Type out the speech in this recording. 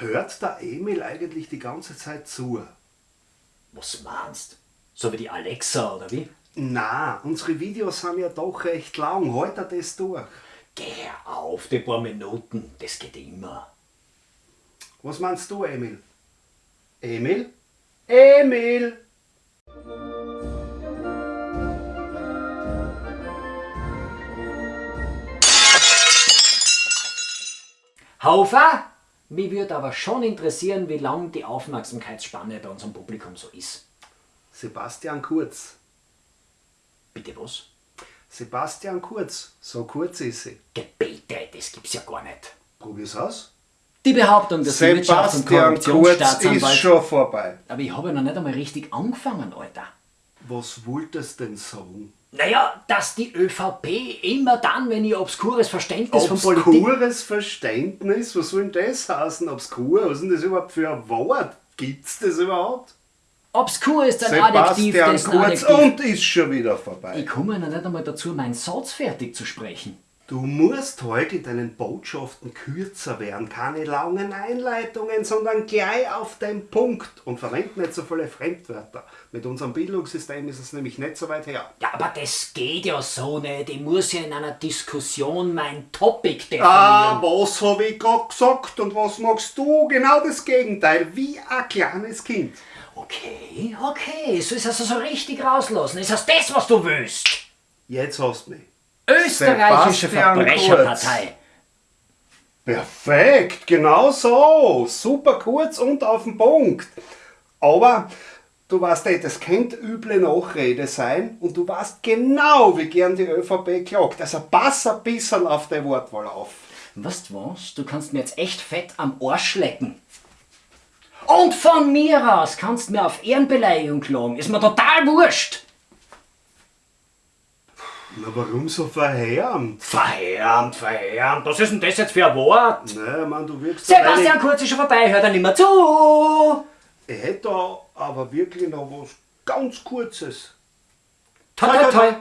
Hört der Emil eigentlich die ganze Zeit zu? Was meinst? So wie die Alexa oder wie? Na, unsere Videos sind ja doch recht lang. Halt er das durch. Geh auf, die paar Minuten, das geht immer. Was meinst du, Emil? Emil? Emil! Haufer, mich würde aber schon interessieren, wie lang die Aufmerksamkeitsspanne bei unserem Publikum so ist. Sebastian Kurz. Bitte was? Sebastian Kurz. So kurz ist sie. Gebete, das gibt's ja gar nicht. Probier's aus. Die Behauptung, dass die Wirtschafts- und Sebastian Kurz ist schon vorbei. Aber ich habe ja noch nicht einmal richtig angefangen, Alter. Was wolltest denn sagen? Naja, dass die ÖVP immer dann, wenn ihr obskures Verständnis von Politik... Obskures Verständnis? Was soll denn das heißen? Obskur? Was ist denn das überhaupt für ein Wort? Gibt's das überhaupt? Obskur ist ein Adjektiv, Sebastian dessen Kurz Adjektiv... und ist schon wieder vorbei. Ich komme noch nicht einmal dazu, meinen Satz fertig zu sprechen. Du musst heute in deinen Botschaften kürzer werden. Keine langen Einleitungen, sondern gleich auf den Punkt. Und verwend nicht so viele Fremdwörter. Mit unserem Bildungssystem ist es nämlich nicht so weit her. Ja, aber das geht ja so nicht. Ich muss ja in einer Diskussion mein Topic definieren. Ah, was habe ich gerade gesagt und was magst du? Genau das Gegenteil, wie ein kleines Kind. Okay, okay, so ist also so richtig rauslassen. Ist das das, was du willst? Jetzt hast du mich. Österreichische Sebastian Verbrecherpartei. Perfekt, genau so. Super kurz und auf den Punkt. Aber du weißt eh, das könnte üble Nachrede sein und du weißt genau, wie gern die ÖVP klagt. Also pass ein bisschen auf die Wortwahl auf. Weißt du was? Du kannst mir jetzt echt fett am Arsch lecken. Und von mir aus kannst du mir auf Ehrenbeleidigung klagen. Ist mir total wurscht. Na, warum so verheerend? Verheerend, verheerend. Was ist denn das jetzt für ein Wort? Naja, man, du wirkst Sebastian Kurz ist schon vorbei, hört er nicht mehr zu. Ich hätte da aber wirklich noch was ganz Kurzes. Toi, toi, toi.